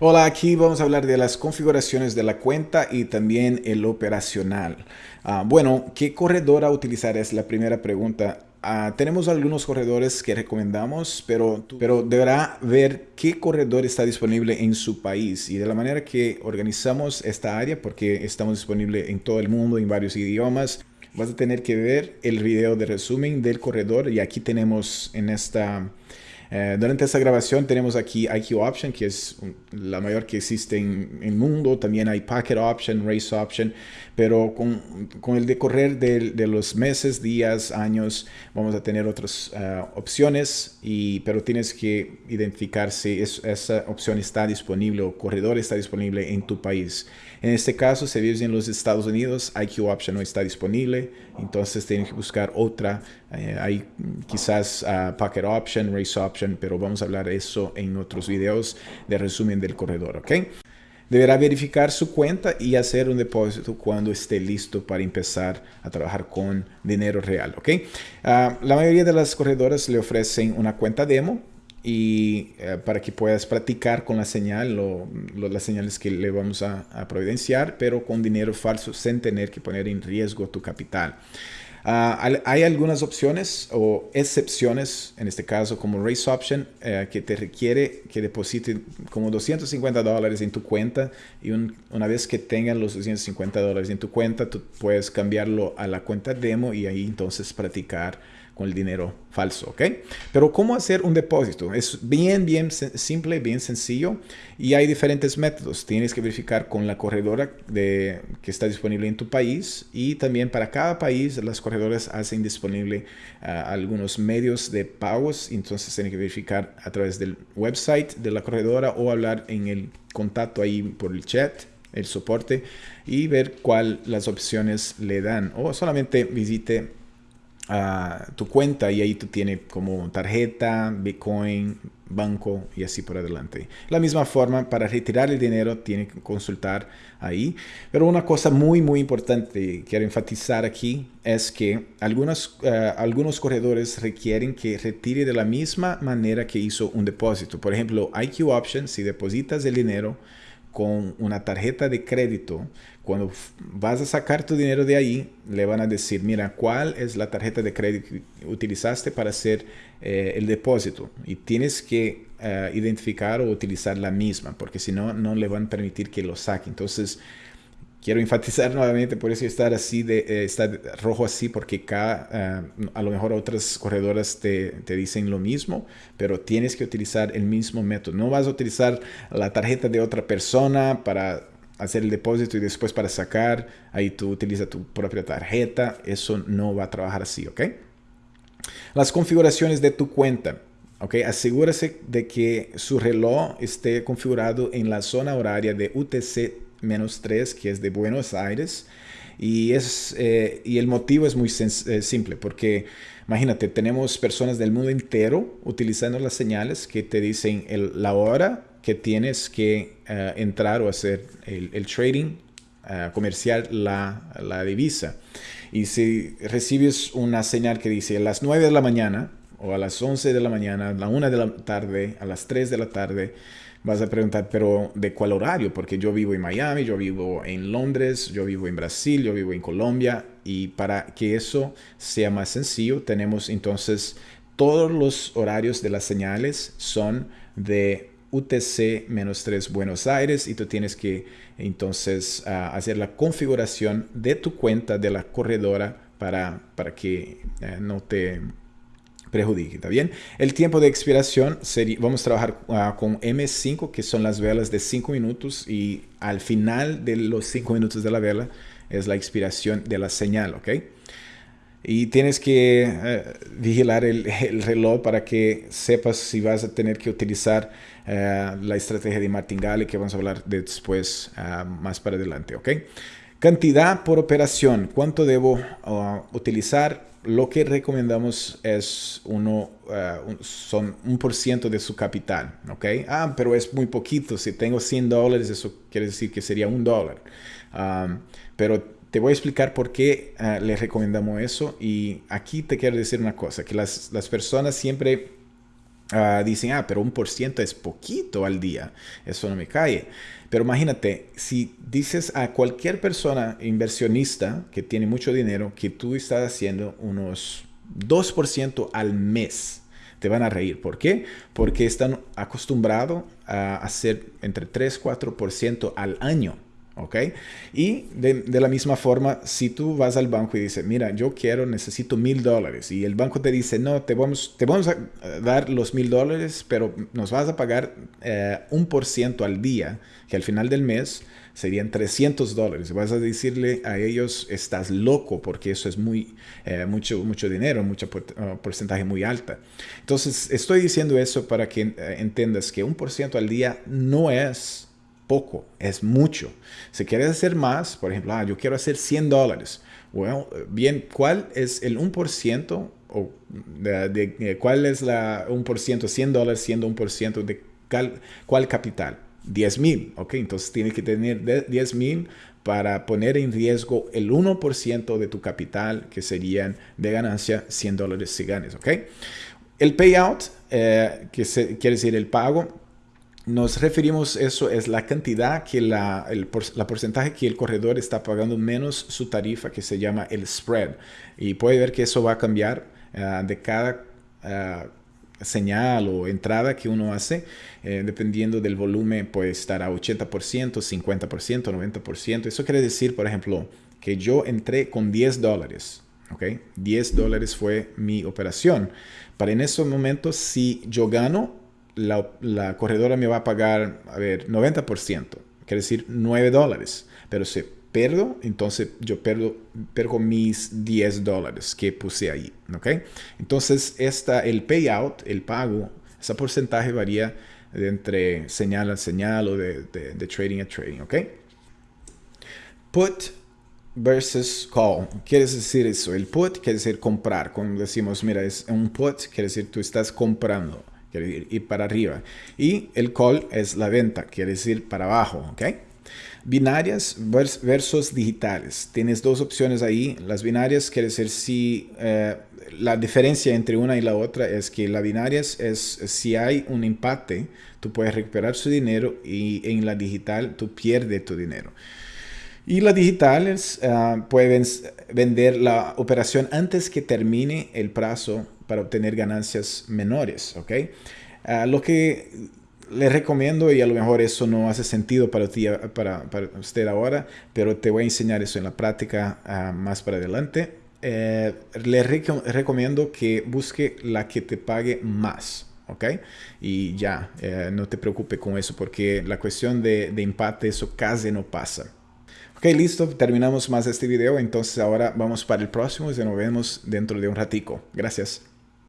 Hola, aquí vamos a hablar de las configuraciones de la cuenta y también el operacional. Ah, bueno, ¿qué corredor a utilizar? Es la primera pregunta. Ah, tenemos algunos corredores que recomendamos, pero, pero deberá ver qué corredor está disponible en su país y de la manera que organizamos esta área, porque estamos disponibles en todo el mundo, en varios idiomas, vas a tener que ver el video de resumen del corredor y aquí tenemos en esta eh, durante esta grabación tenemos aquí IQ Option, que es la mayor que existe en el mundo. También hay Packet Option, Race Option. Pero con, con el decorrer de, de, los meses, días, años, vamos a tener otras eh, opciones. Y, pero tienes que identificar si esa opción está disponible o corredor está disponible en tu país. En este caso, si vives en los Estados Unidos, IQ Option no está disponible. Entonces tienes que buscar otra. Eh, hay quizás uh, Packet Option, Race Option pero vamos a hablar eso en otros videos de resumen del corredor, ¿ok? Deberá verificar su cuenta y hacer un depósito cuando esté listo para empezar a trabajar con dinero real, ¿ok? Ah, la mayoría de las corredoras le ofrecen una cuenta demo y eh, para que puedas practicar con la señal, o las señales que le vamos a, a providenciar, pero con dinero falso sin tener que poner en riesgo tu capital. Ah, hay algunas opciones o excepciones, en este caso como Race Option, eh, que te requiere que deposite como 250 dólares en tu cuenta y una vez que tengan los 250 dólares en tu cuenta, tú puedes cambiarlo a la cuenta demo y ahí entonces practicar con el dinero falso, ¿ok? Pero ¿cómo hacer un depósito? Es bien, bien simple, bien sencillo y hay diferentes métodos. Tienes que verificar con la corredora de, que está disponible en tu país y también para cada país las corredoras hacen disponible ah, algunos medios de pagos, entonces tienes que verificar a través del website de la corredora o hablar en el contacto ahí por el chat el soporte y ver cuál las opciones le dan o solamente visite a tu cuenta y ahí tú tienes como tarjeta, Bitcoin, banco y así por adelante. La misma forma, para retirar el dinero tiene que consultar ahí. Pero una cosa muy, muy importante quiero enfatizar aquí es que algunos, eh, algunos corredores requieren que retire de la misma manera que hizo un depósito. Por ejemplo, IQ Option, si depositas el dinero, con una tarjeta de crédito, cuando vas a sacar tu dinero de ahí, le van a decir, mira, ¿cuál es la tarjeta de crédito que utilizaste para hacer eh, el depósito? Y tienes que eh, identificar o utilizar la misma, porque si no, no le van a permitir que lo saque. Entonces, quiero enfatizar nuevamente por eso estar así de eh, rojo así porque cada, eh, a lo mejor otras corredoras te, te, dicen lo mismo pero tienes que utilizar el mismo método. No vas a utilizar la tarjeta de otra persona para hacer el depósito y después para sacar ahí tú utilizas tu propia tarjeta eso no va a trabajar así ok las configuraciones de tu cuenta Ok, asegúrese de que su reloj esté configurado en la zona horaria de UTC menos 3, que es de Buenos Aires. Y, es, eh, y el motivo es muy eh, simple, porque imagínate, tenemos personas del mundo entero utilizando las señales que te dicen la hora que tienes que eh, entrar o hacer el, trading comercial, la, la, divisa. Y si recibes una señal que dice a las 9 de la mañana, o a las 11 de la mañana, a la 1 de la tarde, a las 3 de la tarde, vas a preguntar, pero ¿de cuál horario? Porque yo vivo en Miami, yo vivo en Londres, yo vivo en Brasil, yo vivo en Colombia. Y para que eso sea más sencillo, tenemos entonces todos los horarios de las señales son de UTC-3 Buenos Aires y tú tienes que entonces ah, hacer la configuración de tu cuenta de la corredora para, para que eh, no te prejudique, ¿está bien? El tiempo de expiración, sería, vamos a trabajar uh, con M5, que son las velas de 5 minutos y al final de los 5 minutos de la vela es la expiración de la señal, ¿ok? Y tienes que uh, vigilar el, el, reloj para que sepas si vas a tener que utilizar uh, la estrategia de martingale que vamos a hablar de después más para adelante, ¿ok? Cantidad por operación, ¿cuánto debo utilizar? Lo que recomendamos es uno, uh, son un por ciento de su capital, ¿ok? Ah, pero es muy poquito, si tengo 100 dólares, eso quiere decir que sería un dólar. Um, pero te voy a explicar por qué uh, les recomendamos eso y aquí te quiero decir una cosa, que las, las personas siempre ah, dicen, ah, pero un por ciento es poquito al día, eso no me cae. Pero imagínate, si dices a cualquier persona inversionista que tiene mucho dinero que tú estás haciendo unos 2% al mes, te van a reír. ¿Por qué? Porque están acostumbrados a hacer entre 3 4% al año. ¿Ok? Y de, la misma forma, si tú vas al banco y dices, mira, yo quiero, necesito mil dólares, y el banco te dice, no, te vamos, te vamos a dar los mil dólares, pero nos vas a pagar eh, un por ciento al día, que al final del mes serían 300 dólares. Vas a decirle a ellos, estás loco, porque eso es muy, eh, mucho, mucho dinero, mucho uh, porcentaje muy alta. Entonces, estoy diciendo eso para que eh, entiendas que un por ciento al día no es poco, es mucho. Si quieres hacer más, por ejemplo, ah, yo quiero hacer 100 dólares. Bueno, bien, ¿cuál es el 1% o de, cuál es la 1%, 100 dólares siendo 1% de cuál capital? 10 mil, ¿ok? Entonces tienes que tener 10 mil para poner en riesgo el 1% de tu capital, que serían de ganancia 100 dólares si ganes, ¿ok? El payout, eh, que quiere decir el pago, nos referimos eso es la cantidad que la, el porcentaje que el corredor está pagando menos su tarifa que se llama el spread. Y puede ver que eso va a cambiar ah, de cada uh, señal o entrada que uno hace eh, dependiendo del volumen puede estar a 80% 50% 90% eso quiere decir por ejemplo que yo entré con 10 dólares ¿ok? 10 dólares fue mi operación. Para en esos momentos si yo gano la, corredora me va a pagar, a ver, 90%, quiere decir 9 dólares. Pero si pierdo, entonces yo perdo mis 10 dólares que puse ahí, ¿ok? Entonces, esta, el payout, el pago, ese porcentaje varía de entre señal a señal o de, de, trading a trading, ¿ok? Put versus call. Quiere decir eso. El put quiere decir comprar. Cuando decimos, mira, es un put, quiere decir tú estás comprando quiere ir para arriba. Y el call es la venta, quiere decir para abajo, ¿ok? Binarias versus digitales. Tienes dos opciones ahí. Las binarias quiere decir si eh, la diferencia entre una y la otra es que la binarias es si hay un empate, tú puedes recuperar su dinero y en la digital tú pierdes tu dinero. Y las digitales uh, pueden vender la operación antes que termine el plazo para obtener ganancias menores, ¿ok? Ah, lo que le recomiendo, y a lo mejor eso no hace sentido para, ti, para, para usted ahora, pero te voy a enseñar eso en la práctica ah, más para adelante. Eh, le recomiendo que busque la que te pague más. ¿ok? Y ya, eh, no te preocupes con eso porque la cuestión de, de empate, eso casi no pasa. Ok, listo, terminamos más este video, entonces ahora vamos para el próximo y nos vemos dentro de un ratico. Gracias.